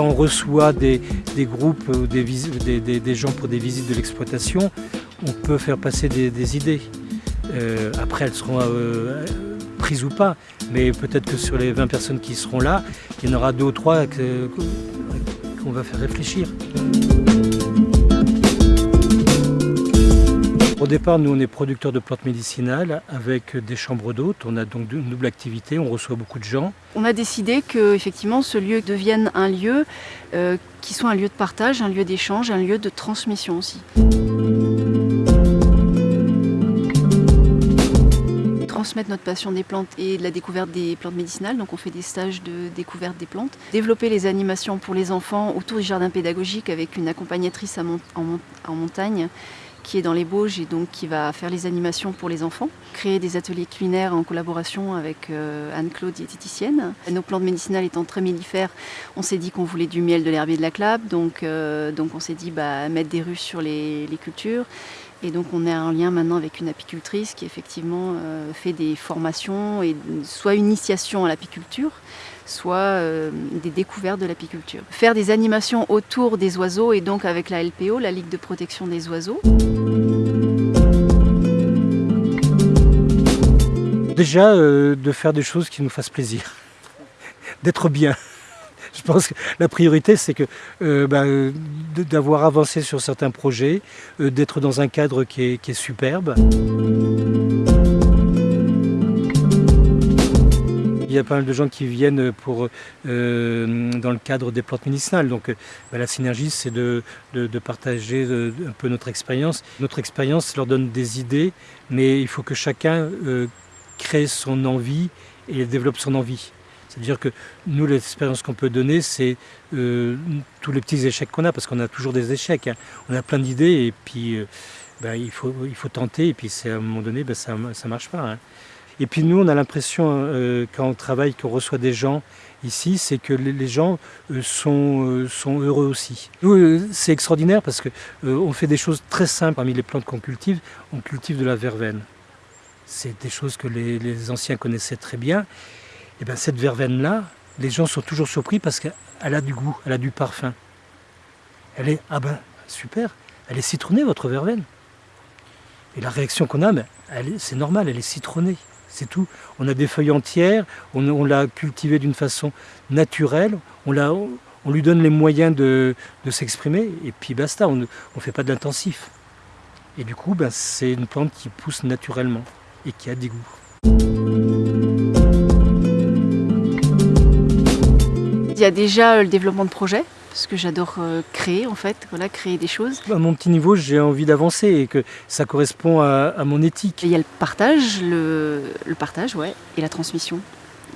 quand on reçoit des, groupes ou des, gens pour des visites de l'exploitation, on peut faire passer des, idées. Euh, après, elles seront euh, prises ou pas, mais peut-être que sur les 20 personnes qui seront là, il y en aura deux ou trois qu'on va faire réfléchir. Au départ, nous, on est producteurs de plantes médicinales avec des chambres d'hôtes. On a donc une double activité, on reçoit beaucoup de gens. On a décidé que effectivement, ce lieu devienne un lieu euh, qui soit un lieu de partage, un lieu d'échange, un lieu de transmission aussi. transmettre notre passion des plantes et de la découverte des plantes médicinales. Donc on fait des stages de découverte des plantes. Développer les animations pour les enfants autour du jardin pédagogique avec une accompagnatrice en montagne qui est dans les Bauges et donc qui va faire les animations pour les enfants. Créer des ateliers culinaires en collaboration avec euh, Anne-Claude, diététicienne. Nos plantes médicinales étant très mellifères, on s'est dit qu'on voulait du miel, de l'herbier, de la clave. Donc, euh, donc on s'est dit bah, mettre des ruches sur les, cultures. Et donc on est en lien maintenant avec une apicultrice qui effectivement euh, fait des formations et soit initiation à l'apiculture, soit euh, des découvertes de l'apiculture. Faire des animations autour des oiseaux et donc avec la LPO, la Ligue de protection des oiseaux. Déjà, euh, de faire des choses qui nous fassent plaisir, d'être bien. Je pense que la priorité, c'est que euh, bah, d'avoir avancé sur certains projets, d'être dans un cadre qui est superbe. Il y a pas mal de gens qui viennent pour, euh, dans le cadre des plantes médicinales. Donc euh, bah, la synergie, c'est de, partager euh, un peu notre expérience. Notre expérience leur donne des idées, mais il faut que chacun crée son envie et développe son envie. C'est-à-dire que nous, l'expérience qu'on peut donner, c'est tous les petits échecs qu'on a, parce qu'on a toujours des échecs. Hein. On a plein d'idées et puis bah, il, faut, il faut tenter, et puis à un moment donné, bah, ça ne marche pas. Hein. Et puis nous, on a l'impression, euh, quand on travaille, qu'on reçoit des gens ici, c'est que les gens euh, sont, euh, sont heureux aussi. Nous, c'est extraordinaire parce qu'on fait des choses très simples. Parmi les plantes qu'on cultive, on cultive de la verveine. C'est des choses que les, anciens connaissaient très bien. Et bien cette verveine-là, les gens sont toujours surpris parce qu'elle a du goût, elle a du parfum. Elle est, ah ben super, elle est citronnée votre verveine. Et la réaction qu'on a, c'est normal, elle est citronnée c'est tout. On a des feuilles entières, on, l'a cultivé d'une façon naturelle, on, on, lui donne les moyens de, s'exprimer, et puis basta, on ne fait pas de l'intensif. Et du coup, ben, c'est une plante qui pousse naturellement et qui a des goûts. Il y a déjà le développement de projets, parce que j'adore euh, créer en fait, voilà, créer des choses. À mon petit niveau, j'ai envie d'avancer et que ça correspond à, mon éthique. il y a le partage, le, partage, ouais, et la transmission.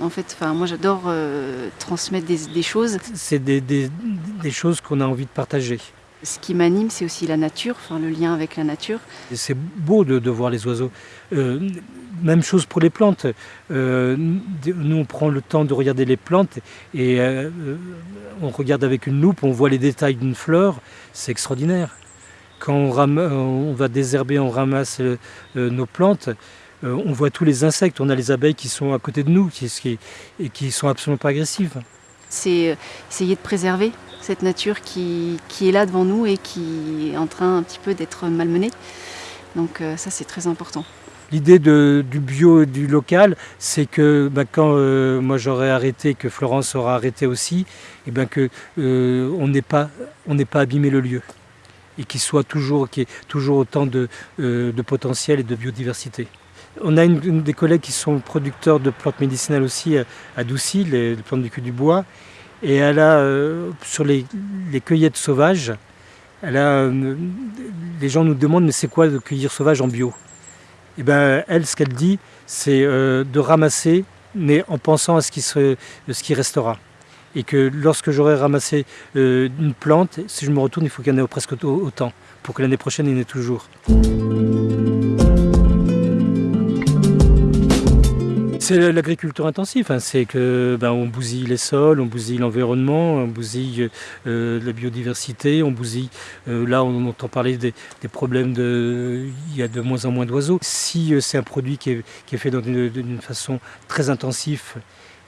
En fait, enfin, moi j'adore euh, transmettre des, choses. C'est des, des, choses qu'on a envie de partager. Ce qui m'anime, c'est aussi la nature, enfin, le lien avec la nature. C'est beau de, voir les oiseaux. Euh, même chose pour les plantes. Euh, nous, on prend le temps de regarder les plantes et euh, on regarde avec une loupe, on voit les détails d'une fleur. C'est extraordinaire. Quand on, va désherber, on ramasse nos plantes, on voit tous les insectes. On a les abeilles qui sont à côté de nous qui, et qui sont absolument pas agressives. C'est essayer de préserver cette nature qui, est là devant nous et qui est en train un petit peu d'être malmenée. Donc euh, ça c'est très important. L'idée du bio et du local, c'est que bah, quand euh, moi j'aurai arrêté, que Florence aura arrêté aussi, et eh ben que euh, on n'ait pas, pas abîmé le lieu et qu'il soit toujours, qu'il y ait toujours autant de, potentiel et de biodiversité. On a des collègues qui sont producteurs de plantes médicinales aussi à, Doucy, les, les plantes du cul du bois, et elle a, euh, sur les, cueillettes sauvages, elle a, euh, les gens nous demandent mais c'est quoi de cueillir sauvage en bio? Et eh ben elle, ce qu'elle dit, c'est euh, de ramasser, mais en pensant à ce qui, ce qui restera. Et que lorsque j'aurai ramassé une plante, si je me retourne, il faut qu'il y en ait presque autant, pour que l'année prochaine, il y en ait toujours. C'est l'agriculture intensive, hein. c'est que ben, on bousille les sols, on bousille l'environnement, on bousille euh, la biodiversité, on bousille. Euh, là, on entend parler des, problèmes de, il y a de moins en moins d'oiseaux. Si euh, c'est un produit qui est, fait d'une façon très intensive,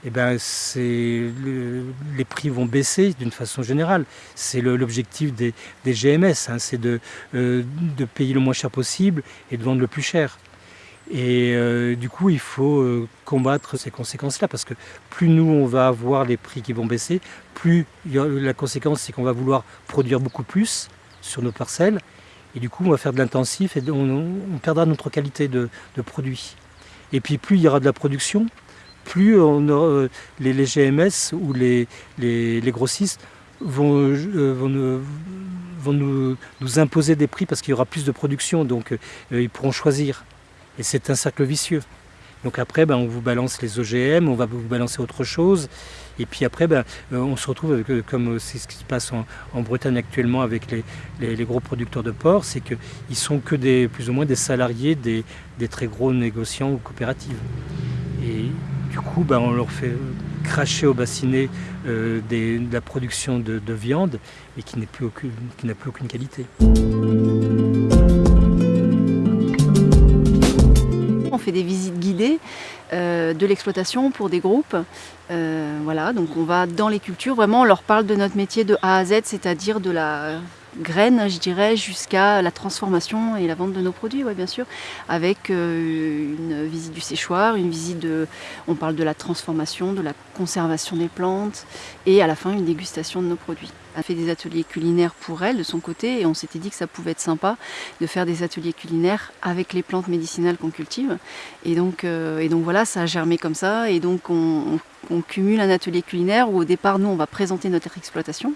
eh ben, le, les prix vont baisser d'une façon générale. C'est l'objectif des, GMS, hein, c'est de, payer le moins cher possible et de vendre le plus cher. Et euh, du coup, il faut euh, combattre ces conséquences-là, parce que plus nous, on va avoir les prix qui vont baisser, plus la conséquence, c'est qu'on va vouloir produire beaucoup plus sur nos parcelles, et du coup, on va faire de l'intensif et on, perdra notre qualité de, produit. Et puis, plus il y aura de la production, plus euh, les, GMS ou les, grossistes vont, nous, imposer des prix parce qu'il y aura plus de production, donc ils pourront choisir. Et c'est un cercle vicieux. Donc après, ben, on vous balance les OGM, on va vous balancer autre chose. Et puis après, ben, on se retrouve, avec, comme c'est ce qui se passe en, Bretagne actuellement avec les, gros producteurs de porc, c'est qu'ils sont que des, plus ou moins des salariés des, des très gros négociants ou coopératives. Et du coup, ben, on leur fait cracher au bassinet euh, de la production de, viande et qui n'a plus, plus aucune qualité. Fait des visites guidées euh, de l'exploitation pour des groupes. Euh, voilà, donc on va dans les cultures, vraiment on leur parle de notre métier de A à Z, c'est-à-dire de la graines, je dirais, jusqu'à la transformation et la vente de nos produits, ouais, bien sûr, avec euh, une visite du séchoir, une visite de, on parle de la transformation, de la conservation des plantes, et à la fin une dégustation de nos produits. Elle a fait des ateliers culinaires pour elle de son côté, et on s'était dit que ça pouvait être sympa de faire des ateliers culinaires avec les plantes médicinales qu'on cultive. Et donc, euh, voilà, ça a germé comme ça, et donc on, on cumule un atelier culinaire où au départ, nous, on va présenter notre exploitation.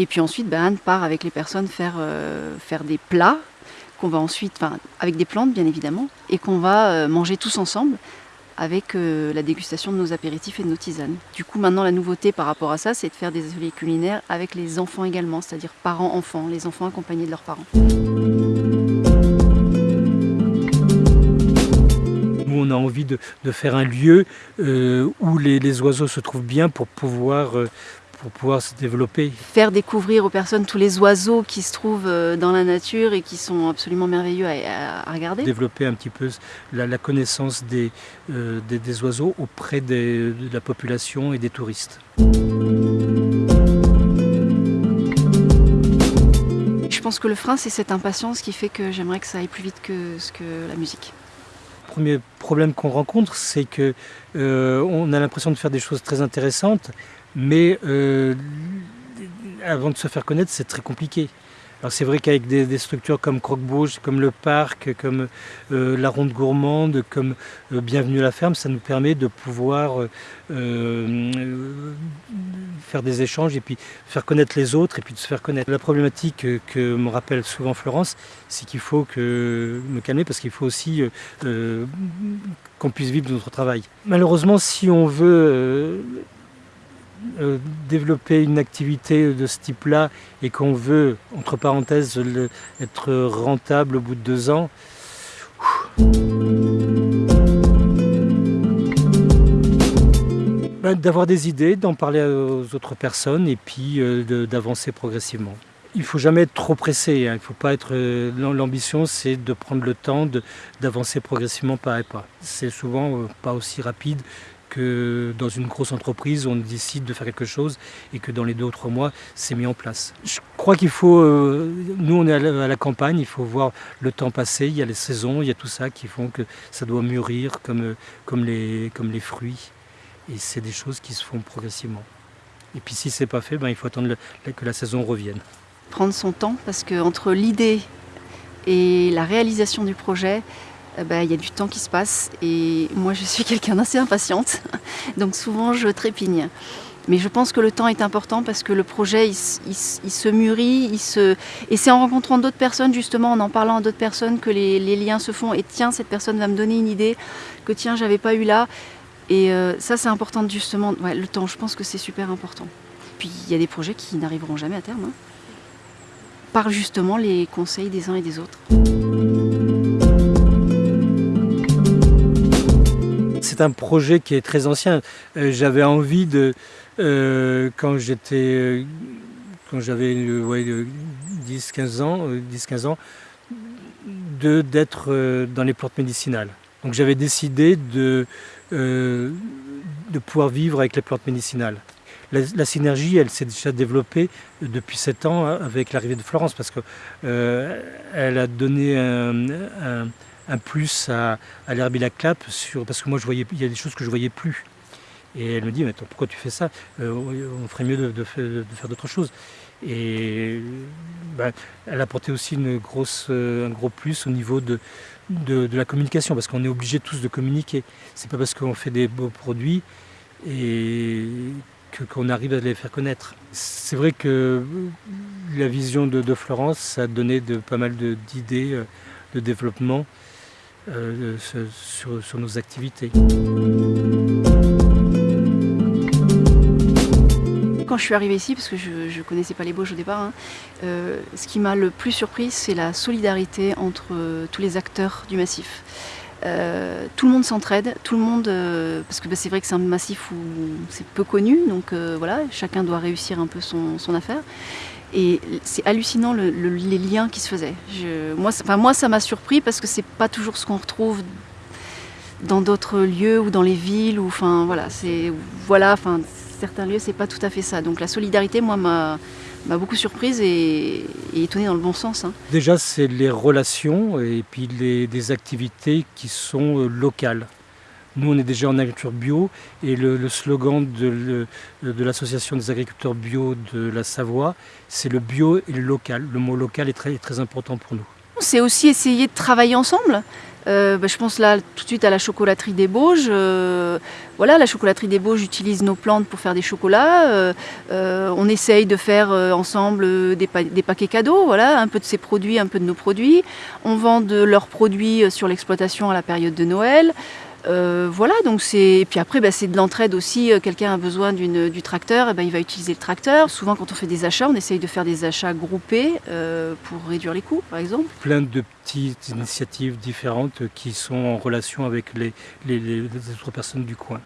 Et puis ensuite, ben, Anne part avec les personnes faire, euh, faire des plats qu'on va ensuite, avec des plantes bien évidemment, et qu'on va euh, manger tous ensemble avec euh, la dégustation de nos apéritifs et de nos tisanes. Du coup, maintenant, la nouveauté par rapport à ça, c'est de faire des ateliers culinaires avec les enfants également, c'est-à-dire parents-enfants, les enfants accompagnés de leurs parents. Nous, on a envie de, faire un lieu où les, les, oiseaux se trouvent bien pour pouvoir pour pouvoir se développer. Faire découvrir aux personnes tous les oiseaux qui se trouvent euh, dans la nature et qui sont absolument merveilleux à, regarder. Développer un petit peu la, connaissance euh, des, des, oiseaux auprès de la population et des touristes. Je pense que le frein, c'est cette impatience qui fait que j'aimerais que ça aille plus vite que, que la musique. Le premier problème qu'on rencontre, c'est qu'on euh, a l'impression de faire des choses très intéressantes, mais euh, avant de se faire connaître, c'est très compliqué. Alors c'est vrai qu'avec des, structures comme Croque-Bouge, comme le parc, comme euh, la ronde gourmande, comme euh, Bienvenue à la ferme, ça nous permet de pouvoir faire des échanges et puis faire connaître les autres et puis de se faire connaître. La problématique que me rappelle souvent Florence, c'est qu'il faut que me calmer parce qu'il faut aussi qu'on puisse vivre de notre travail. Malheureusement, si on veut euh, développer une activité de ce type-là et qu'on veut, entre parenthèses, être rentable au bout de deux ans, ben, d'avoir des idées, d'en parler aux autres personnes et puis euh, d'avancer progressivement. Il ne faut jamais être trop pressé, hein. il faut pas être. Euh, l'ambition, c'est de prendre le temps d'avancer progressivement pas à pas. C'est souvent pas aussi rapide que dans une grosse entreprise, on décide de faire quelque chose et que dans les deux ou trois mois, c'est mis en place. Je crois qu'il faut, euh, nous on est à la, campagne, il faut voir le temps passer, il y a les saisons, il y a tout ça qui font que ça doit mûrir comme, comme, les, comme les fruits. Et c'est des choses qui se font progressivement. Et puis si c'est pas fait, ben, il faut attendre que la saison revienne. Prendre son temps parce qu'entre l'idée et la réalisation du projet, euh, bah, il y a du temps qui se passe et moi je suis quelqu'un d'assez impatiente, donc souvent je trépigne. Mais je pense que le temps est important parce que le projet il, se mûrit, il se... et c'est en rencontrant d'autres personnes justement, en en parlant à d'autres personnes que les, liens se font et tiens cette personne va me donner une idée que tiens j'avais pas eu là et euh, ça c'est important justement, ouais, le temps je pense que c'est super important. Puis il y a des projets qui n'arriveront jamais à terme, hein, par justement les conseils des uns et des autres. C'est un projet qui est très ancien. Euh, j'avais envie de, euh, quand j'étais, euh, quand j'avais 10-15 ans, 10-15 ans, d'être dans les plantes médicinales. Donc j'avais décidé de, de pouvoir vivre avec les plantes médicinales. La, synergie, elle s'est déjà développée depuis sept ans avec l'arrivée de Florence parce qu'elle euh, a donné un, plus à, à l'herbilaclap parce que moi je voyais, il y a des choses que je voyais plus. Et elle me dit, mais attends, pourquoi tu fais ça? Euh, On ferait mieux de, faire d'autres choses. Et bah, elle a apporté aussi une grosse, euh, un gros plus au niveau de, de, la communication, parce qu'on est obligé tous de communiquer. C'est pas parce qu'on fait des beaux produits et qu'on arrive à les faire connaître. C'est vrai que la vision de, Florence, ça a donné pas mal d'idées euh, de, développement sur, sur nos activités. quand je suis arrivée ici, parce que je ne connaissais pas les Bauges au départ, hein, euh, ce qui m'a le plus surpris, c'est la solidarité entre euh, tous les acteurs du massif. Euh, tout le monde s'entraide, tout le monde, parce que bah, c'est vrai que c'est un massif où c'est peu connu, donc voilà, chacun doit réussir un peu son, affaire. Et c'est hallucinant les liens qui se faisaient. moi, moi, ça m'a surpris parce que c'est pas toujours ce qu'on retrouve dans d'autres lieux ou dans les villes. Enfin, voilà, c'est voilà, enfin, certains lieux, c'est pas tout à fait ça. Donc la solidarité, moi, m'a beaucoup surprise et, étonnée dans le bon sens. Hein. Déjà, c'est les relations et puis les, des activités qui sont euh, locales. Nous, on est déjà en agriculture bio et le, slogan de, de l'association des agriculteurs bio de la Savoie, c'est le bio et le local. Le mot local est très, très important pour nous. C'est aussi essayer de travailler ensemble. Euh, bah, je pense là tout de suite à la chocolaterie des Bauges. Euh, voilà, la chocolaterie des Bauges utilise nos plantes pour faire des chocolats. Euh, on essaye de faire ensemble des, paquets cadeaux, voilà, un peu de ces produits, un peu de nos produits. On vend de leurs produits sur l'exploitation à la période de Noël. Euh, voilà, donc c'est. puis après, bah, c'est de l'entraide aussi. Euh, quelqu'un a besoin du tracteur, et ben, il va utiliser le tracteur. Souvent, quand on fait des achats, on essaye de faire des achats groupés euh, pour réduire les coûts, par exemple. Plein de petites initiatives différentes qui sont en relation avec les autres personnes du coin.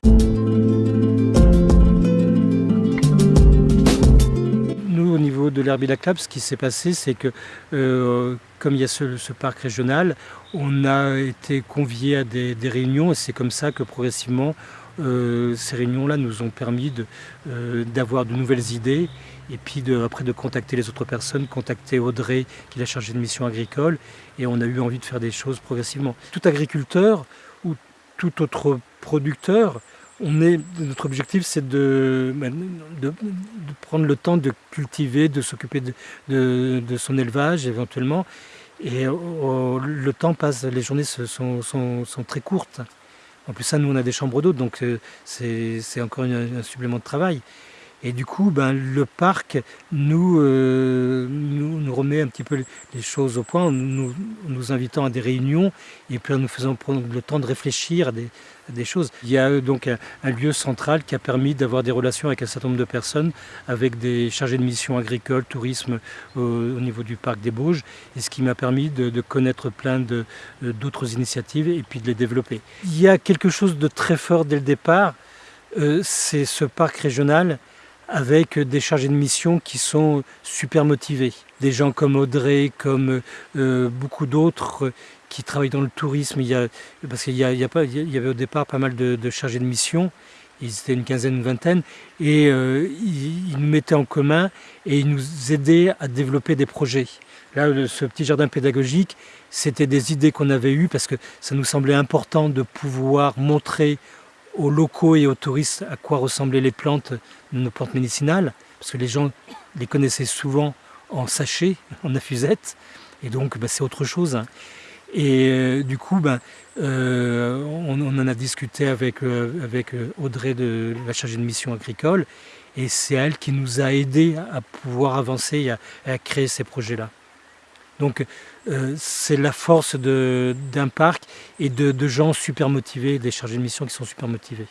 De l'Herbilaclap, ce qui s'est passé, c'est que euh, comme il y a ce, parc régional, on a été conviés à des, réunions et c'est comme ça que progressivement euh, ces réunions-là nous ont permis euh, d'avoir de, nouvelles idées et puis après de contacter les autres personnes, contacter Audrey qui l'a chargé de mission agricole et on a eu envie de faire des choses progressivement. Tout agriculteur ou tout autre producteur notre objectif, c'est de, ben, de, prendre le temps de cultiver, de s'occuper de, son élevage éventuellement. Et le temps passe, les journées sont, très courtes. En plus, ça, nous, on a des chambres d'eau, donc euh, c'est encore un supplément de travail. Et du coup, ben, le parc nous, euh, nous, nous, remet un petit peu les choses au point, nous, nous invitant à des réunions et puis en nous faisant prendre le temps de réfléchir à des, choses. Il y a euh, donc un, lieu central qui a permis d'avoir des relations avec un certain nombre de personnes, avec des chargés de mission agricole, tourisme au, niveau du parc des Bauges, et ce qui m'a permis de, connaître plein euh, d'autres initiatives et puis de les développer. Il y a quelque chose de très fort dès le départ, c'est ce parc régional avec des chargés de mission qui sont super motivés. Des gens comme Audrey, comme euh, beaucoup d'autres qui travaillent dans le tourisme. Il y a, parce qu'il y, avait au départ pas mal de, chargés de mission, ils étaient une quinzaine, une vingtaine, et euh, ils, nous mettaient en commun et ils nous aidaient à développer des projets. Là, ce petit jardin pédagogique, c'était des idées qu'on avait eues parce que ça nous semblait important de pouvoir montrer aux locaux et aux touristes à quoi ressemblaient les plantes, nos plantes médicinales, parce que les gens les connaissaient souvent en sachet, en affusette, et donc bah, c'est autre chose. Et euh, du coup, ben, euh, on, en a discuté avec, euh, Audrey de la chargée de mission agricole, et c'est elle qui nous a aidés à pouvoir avancer et à créer ces projets-là. Donc euh, c'est la force d'un parc et de, gens super motivés, des chargés de mission qui sont super motivés.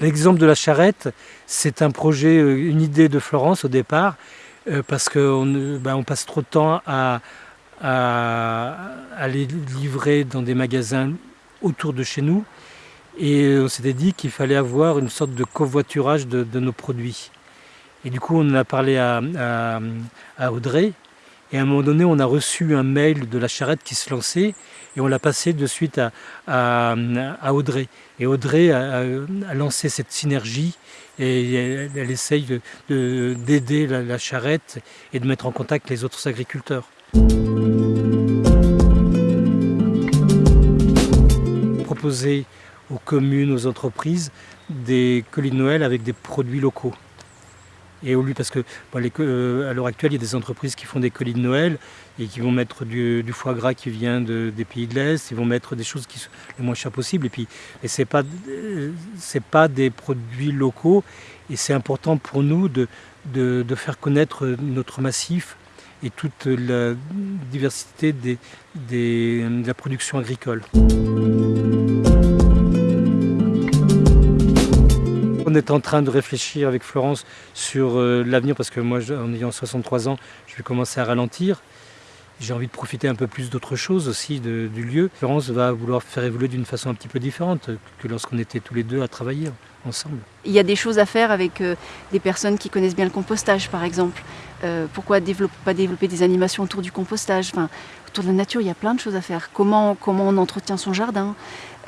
L'exemple de la charrette, c'est un projet, euh, une idée de Florence au départ, euh, parce qu'on on passe trop de temps à, aller livrer dans des magasins autour de chez nous. Et on s'était dit qu'il fallait avoir une sorte de covoiturage de nos produits. Et du coup, on en a parlé à, Audrey. Et à un moment donné, on a reçu un mail de la charrette qui se lançait et on l'a passé de suite à, Audrey. Et Audrey a, lancé cette synergie et elle, essaye d'aider la, charrette et de mettre en contact les autres agriculteurs. Proposer aux communes, aux entreprises, des colis de Noël avec des produits locaux. Et au lieu, parce que euh, à l'heure actuelle, il y a des entreprises qui font des colis de Noël et qui vont mettre du, foie gras qui vient des pays de l'Est, ils vont mettre des choses qui sont les moins chères possibles. Et puis, et c'est pas, euh, pas des produits locaux. Et c'est important pour nous de, de, faire connaître notre massif et toute la diversité de la production agricole. On est en train de réfléchir avec Florence sur euh, l'avenir parce que moi, en ayant 63 ans, je vais commencer à ralentir. J'ai envie de profiter un peu plus d'autre chose aussi du lieu. Florence va vouloir faire évoluer d'une façon un petit peu différente que lorsqu'on était tous les deux à travailler ensemble. Il y a des choses à faire avec euh, des personnes qui connaissent bien le compostage par exemple. Euh, pourquoi pas développer des animations autour du compostage? Autour de la nature, il y a plein de choses à faire. Comment on entretient son jardin?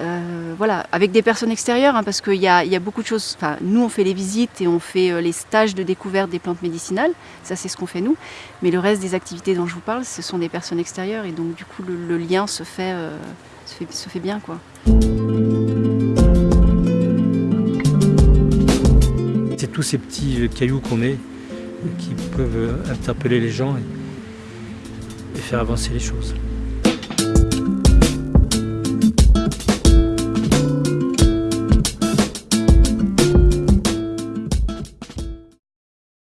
Euh, voilà, avec des personnes extérieures, hein, parce qu'il y, a, beaucoup de choses. Nous, on fait les visites et on fait les stages de découverte des plantes médicinales. Ça, c'est ce qu'on fait nous. Mais le reste des activités dont je vous parle, ce sont des personnes extérieures. Et donc, du coup, le, lien se fait, se fait, se fait bien. quoi. C'est tous ces petits cailloux qu'on met qui peuvent interpeller les gens et, faire avancer les choses.